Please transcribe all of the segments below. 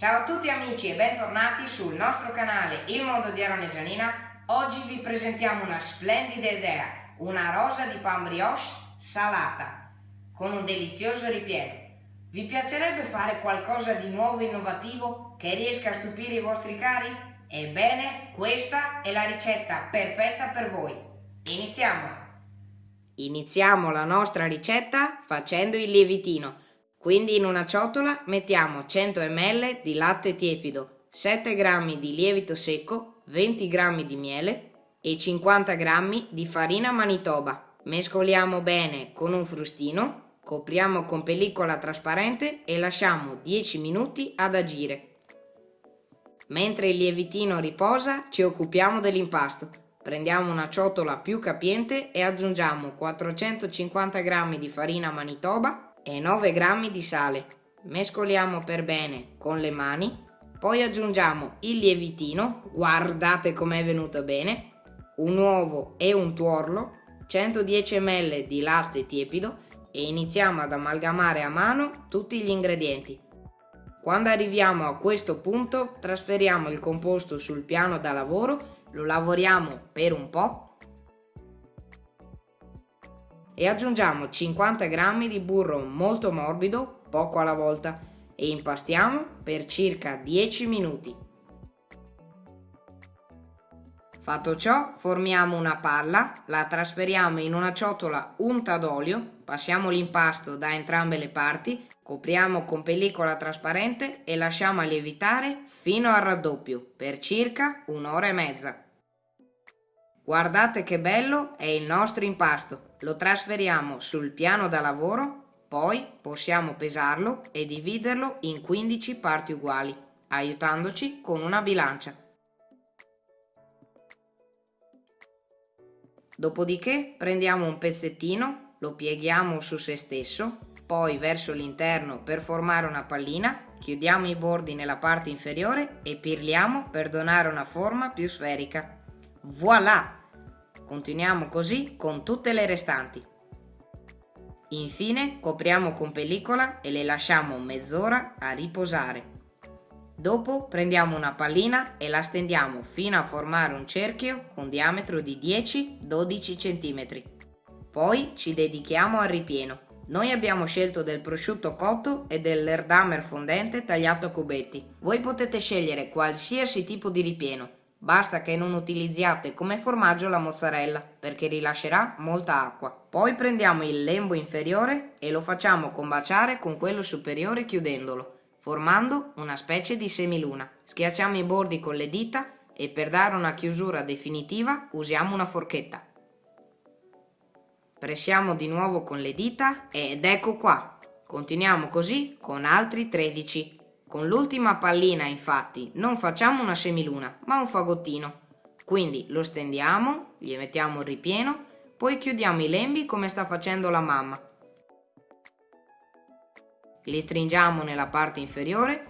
Ciao a tutti amici e bentornati sul nostro canale Il Mondo di Aaron e Gianina. Oggi vi presentiamo una splendida idea, una rosa di pan brioche salata, con un delizioso ripieno. Vi piacerebbe fare qualcosa di nuovo e innovativo che riesca a stupire i vostri cari? Ebbene, questa è la ricetta perfetta per voi. Iniziamo! Iniziamo la nostra ricetta facendo il lievitino. Quindi in una ciotola mettiamo 100 ml di latte tiepido, 7 g di lievito secco, 20 g di miele e 50 g di farina manitoba. Mescoliamo bene con un frustino, copriamo con pellicola trasparente e lasciamo 10 minuti ad agire. Mentre il lievitino riposa ci occupiamo dell'impasto. Prendiamo una ciotola più capiente e aggiungiamo 450 g di farina manitoba e 9 g di sale. Mescoliamo per bene con le mani, poi aggiungiamo il lievitino, guardate com'è venuto bene, un uovo e un tuorlo, 110 ml di latte tiepido e iniziamo ad amalgamare a mano tutti gli ingredienti. Quando arriviamo a questo punto trasferiamo il composto sul piano da lavoro, lo lavoriamo per un po' e aggiungiamo 50 g di burro molto morbido, poco alla volta, e impastiamo per circa 10 minuti. Fatto ciò, formiamo una palla, la trasferiamo in una ciotola unta d'olio, passiamo l'impasto da entrambe le parti, copriamo con pellicola trasparente e lasciamo lievitare fino al raddoppio per circa un'ora e mezza. Guardate che bello è il nostro impasto! lo trasferiamo sul piano da lavoro, poi possiamo pesarlo e dividerlo in 15 parti uguali, aiutandoci con una bilancia. Dopodiché prendiamo un pezzettino, lo pieghiamo su se stesso, poi verso l'interno per formare una pallina, chiudiamo i bordi nella parte inferiore e pirliamo per donare una forma più sferica. Voilà! Continuiamo così con tutte le restanti. Infine copriamo con pellicola e le lasciamo mezz'ora a riposare. Dopo prendiamo una pallina e la stendiamo fino a formare un cerchio con diametro di 10-12 cm. Poi ci dedichiamo al ripieno. Noi abbiamo scelto del prosciutto cotto e dell'erdamer fondente tagliato a cubetti. Voi potete scegliere qualsiasi tipo di ripieno, Basta che non utilizziate come formaggio la mozzarella perché rilascerà molta acqua. Poi prendiamo il lembo inferiore e lo facciamo combaciare con quello superiore chiudendolo, formando una specie di semiluna. Schiacciamo i bordi con le dita e per dare una chiusura definitiva usiamo una forchetta. Pressiamo di nuovo con le dita ed ecco qua. Continuiamo così con altri 13 con l'ultima pallina infatti non facciamo una semiluna ma un fagottino. Quindi lo stendiamo, gli mettiamo il ripieno, poi chiudiamo i lembi come sta facendo la mamma. Li stringiamo nella parte inferiore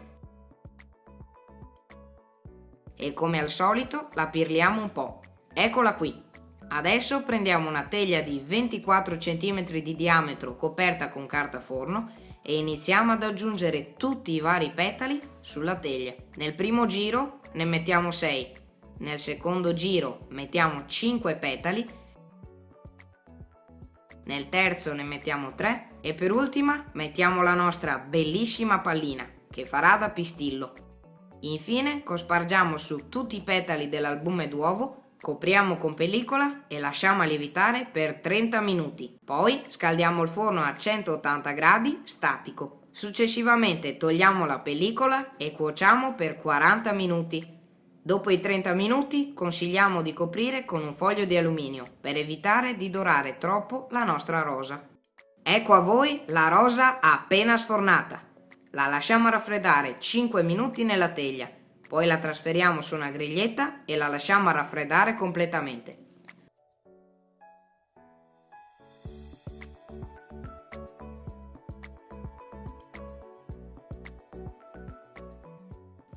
e come al solito la pirliamo un po'. Eccola qui. Adesso prendiamo una teglia di 24 cm di diametro coperta con carta forno e iniziamo ad aggiungere tutti i vari petali sulla teglia. Nel primo giro ne mettiamo 6, nel secondo giro mettiamo 5 petali, nel terzo ne mettiamo 3 e per ultima mettiamo la nostra bellissima pallina che farà da pistillo. Infine cospargiamo su tutti i petali dell'albume d'uovo Copriamo con pellicola e lasciamo lievitare per 30 minuti. Poi scaldiamo il forno a 180 gradi statico. Successivamente togliamo la pellicola e cuociamo per 40 minuti. Dopo i 30 minuti consigliamo di coprire con un foglio di alluminio per evitare di dorare troppo la nostra rosa. Ecco a voi la rosa appena sfornata. La lasciamo raffreddare 5 minuti nella teglia poi la trasferiamo su una griglietta e la lasciamo raffreddare completamente.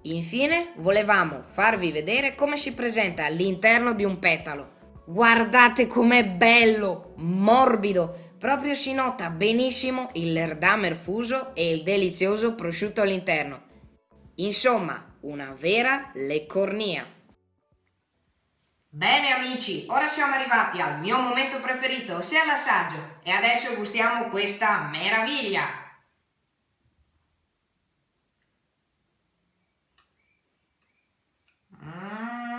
Infine volevamo farvi vedere come si presenta all'interno di un petalo. Guardate com'è bello, morbido, proprio si nota benissimo il lerdamer fuso e il delizioso prosciutto all'interno. Insomma, una vera leccornia. Bene amici, ora siamo arrivati al mio momento preferito, ossia l'assaggio, e adesso gustiamo questa meraviglia. Mm.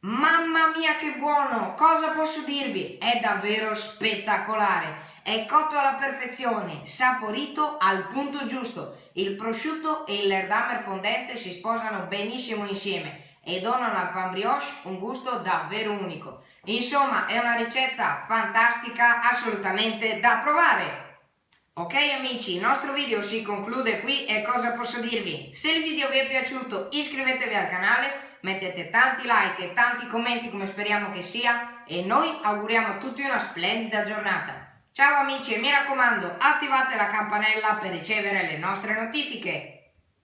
Mamma mia che buono! Cosa posso dirvi? È davvero spettacolare! È cotto alla perfezione, saporito al punto giusto. Il prosciutto e il lerdamer fondente si sposano benissimo insieme e donano al pan brioche un gusto davvero unico. Insomma, è una ricetta fantastica, assolutamente da provare! Ok amici, il nostro video si conclude qui e cosa posso dirvi? Se il video vi è piaciuto iscrivetevi al canale, mettete tanti like e tanti commenti come speriamo che sia e noi auguriamo a tutti una splendida giornata. Ciao amici e mi raccomando attivate la campanella per ricevere le nostre notifiche.